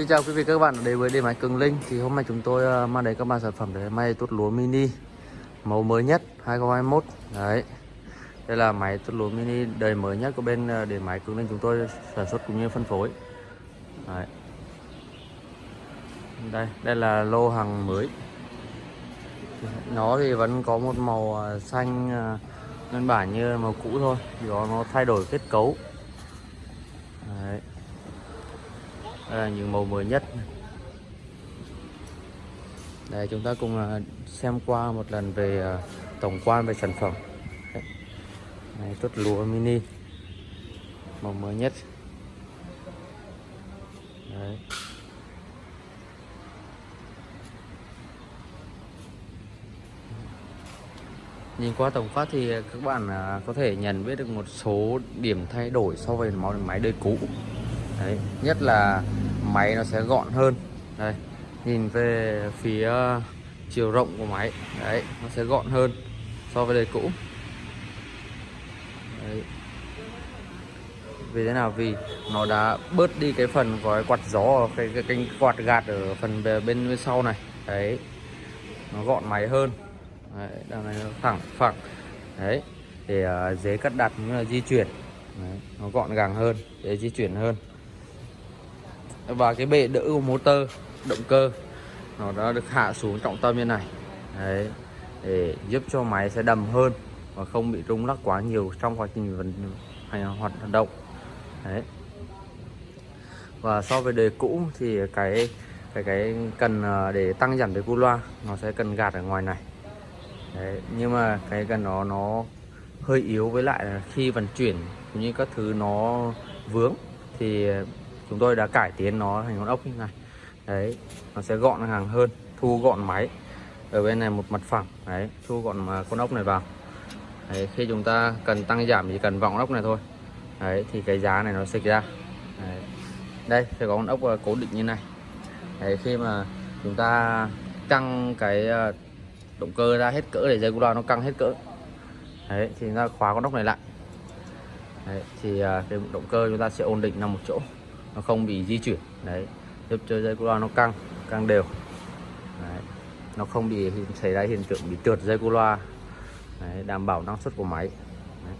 Xin chào quý vị các bạn, đến với điện máy Cường Linh. Thì hôm nay chúng tôi à, mang đến các bạn sản phẩm để may tuốt lúa mini, màu mới nhất 2021 đấy. Đây là máy tuốt lúa mini đời mới nhất của bên à, điện máy Cường Linh chúng tôi sản xuất cũng như phân phối. Đấy. đây đây là lô hàng mới. Nó thì vẫn có một màu à, xanh nguyên bản như màu cũ thôi. Chỉ có nó thay đổi kết cấu. Đấy đây là những màu mới nhất. Đây chúng ta cùng à, xem qua một lần về à, tổng quan về sản phẩm. Này, tốt lúa mini. Màu mới nhất. Đấy. Nhìn qua tổng quát thì các bạn à, có thể nhận biết được một số điểm thay đổi so với máy đời cũ. Đấy, nhất là máy nó sẽ gọn hơn. Đây nhìn về phía ờ, chiều rộng của máy. Đấy nó sẽ gọn hơn so với đời cũ. Đấy. vì thế nào? Vì nó đã bớt đi cái phần có quạt gió ở cái, cái, cái quạt gạt ở phần bên, bên sau này. Đấy nó gọn máy hơn. Đấy, đằng này nó thẳng phẳng. Đấy để uh, dễ cắt đặt cũng là di chuyển. Đấy, nó gọn gàng hơn để di chuyển hơn và cái bệ đỡ của motor, động cơ, nó đã được hạ xuống trọng tâm như này. Đấy, để giúp cho máy sẽ đầm hơn và không bị rung lắc quá nhiều trong quá trình vận hành hoạt động. Đấy. Và so với đời cũ thì cái cái cái cần à, để tăng giảm cái cu loa, nó sẽ cần gạt ở ngoài này. Đấy, nhưng mà cái cần nó nó hơi yếu với lại là khi vận chuyển cũng như các thứ nó vướng thì chúng tôi đã cải tiến nó thành con ốc như này. Đấy nó sẽ gọn hàng hơn thu gọn máy ở bên này một mặt phẳng. Đấy thu gọn mà con ốc này vào. Đấy, khi chúng ta cần tăng giảm chỉ cần vọng ốc này thôi. Đấy thì cái giá này nó xịch ra. Đấy. đây sẽ có con ốc ờ, cố định như này. Đấy, khi mà chúng ta căng cái ờ, động cơ ra hết cỡ để dây cu nó căng hết cỡ. Đấy thì chúng ta khóa con ốc này lại. Đấy, thì ờ, cái động cơ chúng ta sẽ ổn định nằm một chỗ nó không bị di chuyển đấy giúp cho dây cu loa nó căng căng đều đấy. nó không bị xảy ra hiện tượng bị trượt dây cu loa đấy, đảm bảo năng suất của máy đấy.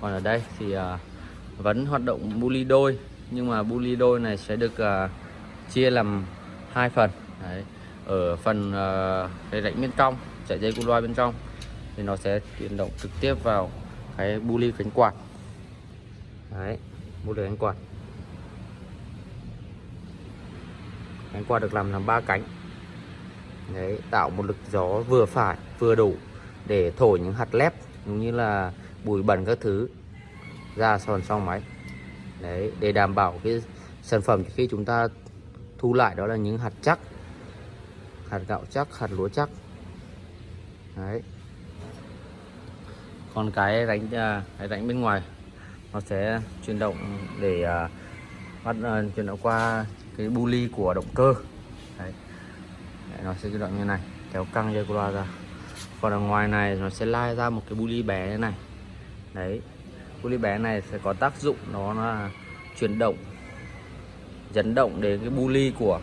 còn ở đây thì uh, vẫn hoạt động bu ly đôi nhưng mà bu ly đôi này sẽ được uh, chia làm hai phần đấy. ở phần uh, cái rãnh bên trong chạy dây cu loa bên trong thì nó sẽ chuyển động trực tiếp vào cái bu ly cánh quạt đấy bu ly cánh quạt cánh quạt được làm làm ba cánh. Đấy, tạo một lực gió vừa phải, vừa đủ để thổi những hạt lép cũng như là bụi bẩn các thứ, ra sòn sau máy. Đấy, để đảm bảo cái sản phẩm khi chúng ta thu lại đó là những hạt chắc, hạt gạo chắc, hạt lúa chắc. Đấy. Còn cái đánh à, cái đánh bên ngoài, nó sẽ chuyển động để à, phát ờ, bắt uh, chuyển động qua cái bu ly của động cơ. Đấy. đấy nó sẽ chuyển động như này kéo căng dây loa ra. Còn ở ngoài này nó sẽ lai ra một cái bu ly bé như này. Đấy bu ly bé này sẽ có tác dụng nó là chuyển động dẫn động đến cái bu ly của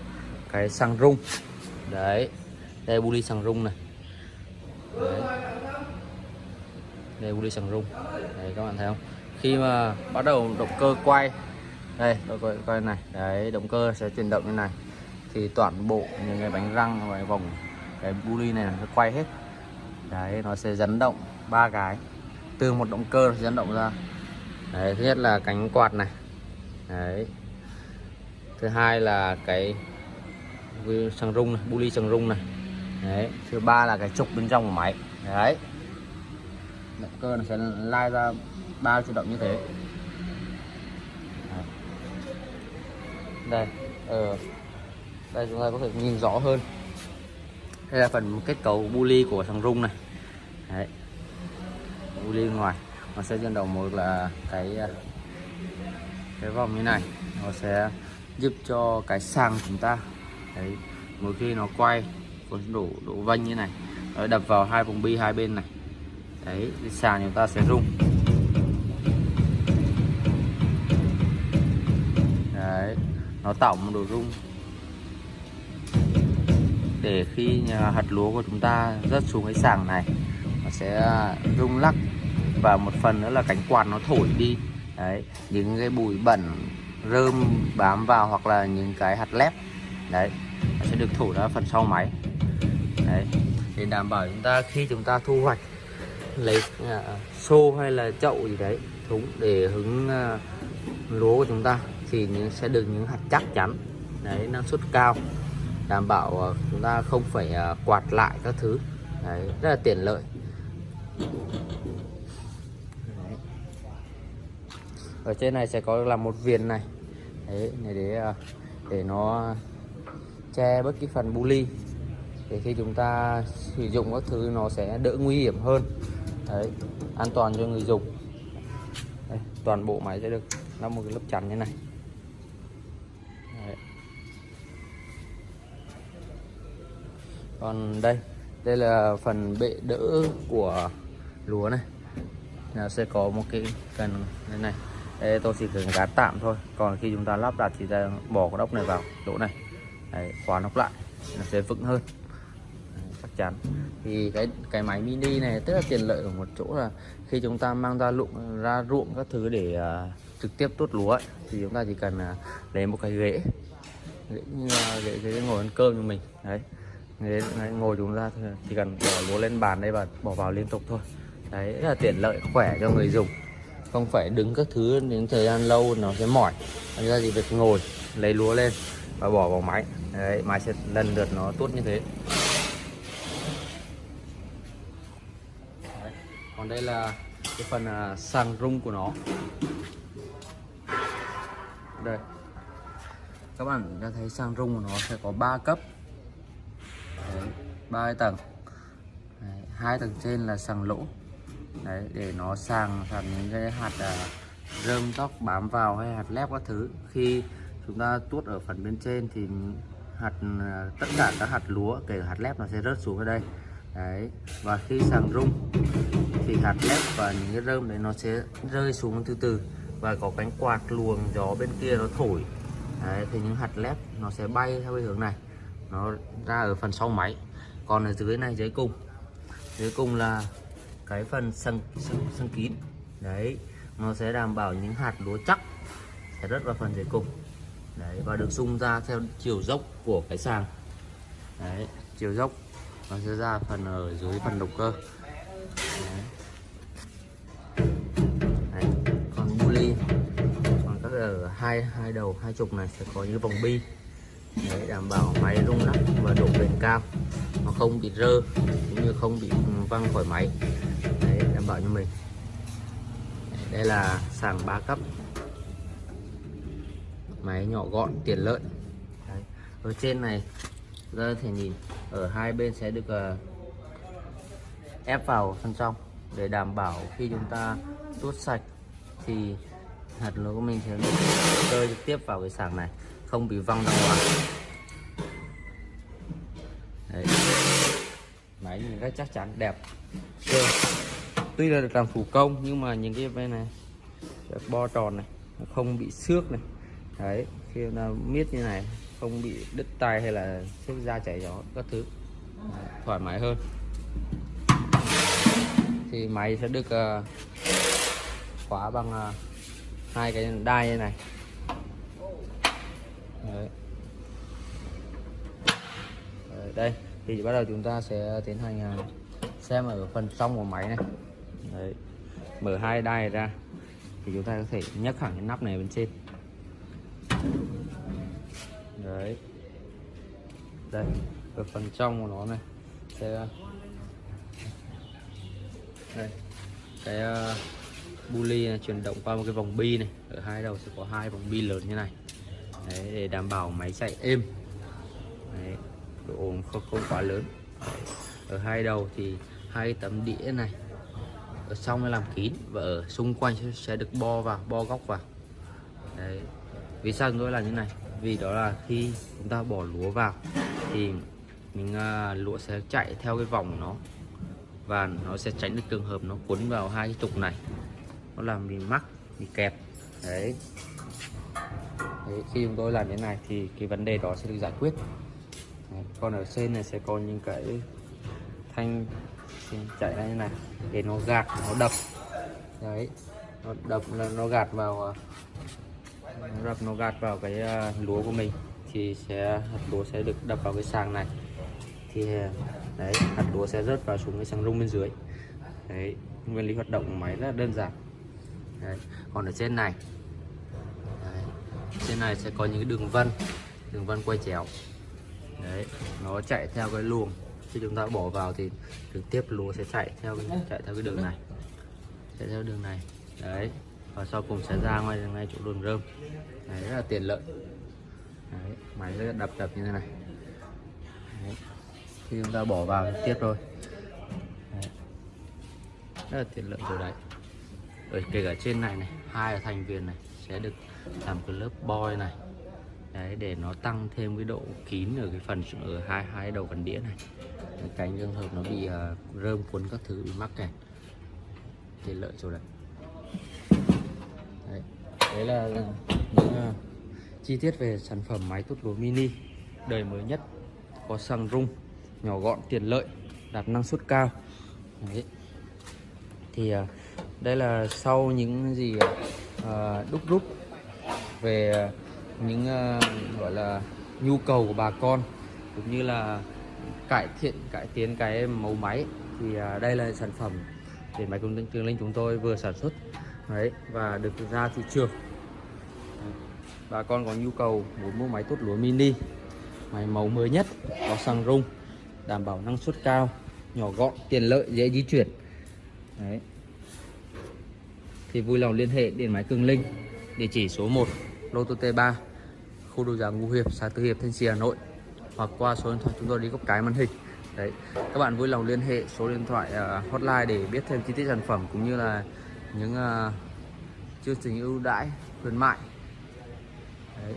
cái xăng rung. Đấy đây bu ly xăng rung này. Đấy. đây bu ly xăng rung. Đấy các bạn thấy không? Khi mà bắt đầu động cơ quay đây, tôi coi coi này. Đấy, động cơ sẽ chuyển động như này. Thì toàn bộ những cái bánh răng và vòng cái buli này nó quay hết. Đấy, nó sẽ dẫn động ba cái. Từ một động cơ nó dẫn động ra. Đấy, thứ nhất là cánh quạt này. Đấy. Thứ hai là cái xăng rung này, buli xăng rung này. Đấy, thứ ba là cái trục bên trong của máy. Đấy. Động cơ nó sẽ lai ra ba chuyển động như thế. Đây ở đây chúng ta có thể nhìn rõ hơn. Đây là phần kết cấu bu ly của thằng rung này. Đấy. bu ly ngoài. Nó sẽ trên đầu một là cái ờ, cái vòng như này. Nó sẽ giúp cho cái sàng chúng ta. Đấy, mỗi khi nó quay, có đổ đổ vanh như này, nó đập vào hai vòng bi hai bên này. Đấy, cái sàng chúng ta sẽ rung. Nó tạo một độ rung để khi hạt lúa của chúng ta rớt xuống cái sàng này nó sẽ rung lắc. Và một phần nữa là cánh quạt nó thổi đi. Đấy những cái bụi bẩn rơm bám vào hoặc là những cái hạt lép đấy nó sẽ được thổi ra phần sau máy. Đấy để đảm bảo chúng ta khi chúng ta thu hoạch lấy uh, xô hay là chậu gì đấy thúng để hứng uh, lúa của chúng ta thì sẽ được những hạt chắc chắn. Đấy năng suất cao đảm bảo ờ, chúng ta không phải ờ, quạt lại các thứ. Đấy rất là tiện lợi. Đấy. ở trên này sẽ có là một viền này. Đấy này để ờ, để nó che bất kỳ phần bu ly. Để khi chúng ta sử dụng các thứ nó sẽ đỡ nguy hiểm hơn. Đấy an toàn cho người dùng. Đấy, toàn bộ máy sẽ được lắp một cái lớp chắn như này đấy còn đây đây là phần bệ đỡ của lúa này. Là sẽ có một cái cần đây này. Đây tôi chỉ cần gạt tạm thôi. Còn khi chúng ta lắp đặt thì ta bỏ cái ốc này vào chỗ này. Đấy, khóa nóc lại nó sẽ vững hơn. Đấy, chắc chắn. Thì cái cái máy mini này rất là tiện lợi ở một chỗ là khi chúng ta mang ra ruộng ra ruộng các thứ để uh, trực tiếp tuốt lúa ấy, thì chúng ta chỉ cần uh, lấy một cái ghế. Ghế như uh, ghế, ghế ngồi ăn cơm cho mình. Đấy đấy, ngồi chúng ta chỉ cần bỏ lúa lên bàn đây và bỏ vào liên tục thôi. Đấy rất là tiện lợi khỏe cho người dùng. Không phải đứng các thứ đến thời gian lâu nó sẽ mỏi. Thành ra thì việc ngồi lấy lúa lên và bỏ vào máy. Đấy máy sẽ lần lượt nó tốt như thế. Đấy. còn đây là cái phần à, uh, sàng rung của nó. Đây. Các bạn đã thấy sàng rung của nó sẽ có 3 cấp ba tầng. Đấy, hai tầng trên là sàng lỗ. Đấy để nó sàng sàng những cái hạt à, rơm tóc bám vào hay hạt lép các thứ. Khi chúng ta tuốt ở phần bên trên thì hạt à, tất cả các hạt lúa kể cả hạt lép nó sẽ rớt xuống ở đây. Đấy và khi sàng rung thì hạt lép và những cái rơm đấy nó sẽ rơi xuống từ từ và có cánh quạt luồng gió bên kia nó thổi. Đấy, thì những hạt lép nó sẽ bay theo cái hướng này nó ra ở phần sau máy. Còn ở dưới này dưới cùng. Dưới cùng là cái phần sân sân, sân kín. Đấy nó sẽ đảm bảo những hạt lúa chắc. Sẽ rất vào phần dưới cùng. Đấy và được sung ra theo chiều dốc của cái sàng. Đấy chiều dốc. Nó sẽ ra phần ở dưới phần động cơ. Đấy. Đấy. còn buli còn các ở hai hai đầu hai trục này sẽ có những vòng bi để đảm bảo máy rung lắc và độ bền cao nó không bị rơ cũng như không bị ừ, văng khỏi máy. Để đảm bảo cho mình. Đây là sàng 3 cấp. Máy nhỏ gọn tiện lợi. Đấy. ở trên này ra thể nhìn ở hai bên sẽ được uh, ép vào phần trong để đảm bảo khi chúng ta tuốt sạch thì hạt lúa của mình sẽ rơi trực tiếp vào cái sàng này không bị văng ra ngoài. Đấy. máy nhìn rất chắc chắn đẹp. Okay. tuy là được làm thủ công nhưng mà những cái bên này bo tròn này nó không bị xước này. Đấy khi nó miết như này không bị đứt tay hay là xước da chảy gió các thứ. Đấy, thoải mái hơn. Thì máy sẽ được uh, khóa bằng uh, hai cái đai như này đấy. Đấy, đây thì bắt đầu chúng ta sẽ tiến hành à, xem ở phần trong của máy này đấy. mở hai đai ra thì chúng ta có thể nhấc hẳn cái nắp này bên trên đấy đây ở phần trong của nó này sẽ à, đây cái à, uh, buli này chuyển động qua một cái vòng bi này ở hai đầu sẽ có hai vòng bi lớn như này đấy, để đảm bảo máy chạy êm đấy, độ ồn không, không quá lớn đấy. ở hai đầu thì hai tấm đĩa này ở trong nó làm kín và ở xung quanh sẽ được bo vào bo góc vào đấy vì sao chúng tôi làm như này vì đó là khi chúng ta bỏ lúa vào thì mình uh, lúa sẽ chạy theo cái vòng của nó và nó sẽ tránh được trường hợp nó cuốn vào hai cái trục này nó làm bị mắc bị kẹp. đấy đấy khi chúng tôi làm như này thì cái vấn đề đó sẽ được giải quyết Đấy, còn ở trên này sẽ có những cái thanh chạy ra như này để nó gạt nó đập đấy nó đập nó, nó gạt vào à, nó đập nó gạt vào cái à, lúa của mình thì sẽ hạt lúa sẽ được đập vào cái sàng này thì à, đấy hạt lúa sẽ rớt vào xuống cái sàng rung bên dưới đấy nguyên lý hoạt động của máy rất là đơn giản đấy. còn ở trên này trên này sẽ có những đường vân đường vân quay chéo. Đấy nó chạy theo cái luồng. Khi chúng ta bỏ vào thì trực tiếp lúa sẽ chạy theo cái chạy theo cái đường này. Chạy theo đường này. Đấy và sau cùng sẽ ra ngoài ngay chỗ đường rơm. Đấy rất là tiện lợi. Đấy, máy rất là đập đập như thế này. Đấy. khi chúng ta bỏ vào trực tiếp thôi. Đấy. rất là tiện lợi rồi đấy. Ở kể cả trên này này hai ở thành viên này sẽ được làm cái lớp boy này. Đấy để nó tăng thêm cái độ kín ở cái phần ở hai hai đầu cần đĩa này. Cái cánh trường hợp nó bị uh, rơm cuốn các thứ bị mắc kẹt. Thì lợi chỗ này đấy, đấy là những uh, chi tiết về sản phẩm máy tút lúa mini đời mới nhất có xăng rung nhỏ gọn tiện lợi đạt năng suất cao. Đấy. thì uh, đây là sau những gì uh, đúc rút về ờ, những uh, gọi là nhu cầu của bà con cũng như là cải thiện cải tiến cái mẫu máy. Thì uh, đây là sản phẩm để máy công tường linh chúng tôi vừa sản xuất. Đấy và được ra thị trường. Bà con có nhu cầu muốn mua máy tốt lúa mini máy mẫu mới nhất có xăng rung đảm bảo năng suất cao nhỏ gọn tiện lợi dễ di chuyển. Đấy. Thì vui lòng liên hệ điện máy Cường Linh địa chỉ số 1 lô tô T3 khu đô giá Ngũ Hiệp xã Tư Hiệp Thanh Trì Hà Nội hoặc qua số điện thoại chúng tôi đi góc cái màn hình. Đấy các bạn vui lòng liên hệ số điện thoại uh, hotline để biết thêm chi tiết sản phẩm cũng như là những uh, chương trình ưu đãi khuyến mại. Đấy.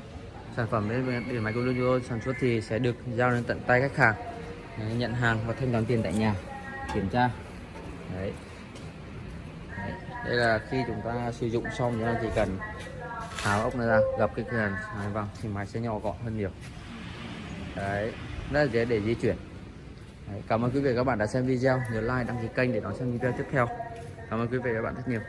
sản phẩm đến điện máy công chúng tôi sản xuất thì sẽ được giao đến tận tay khách hàng đấy, nhận hàng và thanh toán tiền tại nhà kiểm tra. Đấy đây là khi chúng ta sử dụng xong chúng ta chỉ cần tháo ốc này ra gập cái cần này vào thì máy sẽ nhỏ gọn hơn nhiều. Đấy rất là dễ để di chuyển. Đấy, cảm ơn quý vị và các bạn đã xem video. Nhớ like đăng ký kênh để đón xem video tiếp theo. Cảm ơn quý vị và các bạn rất nhiều.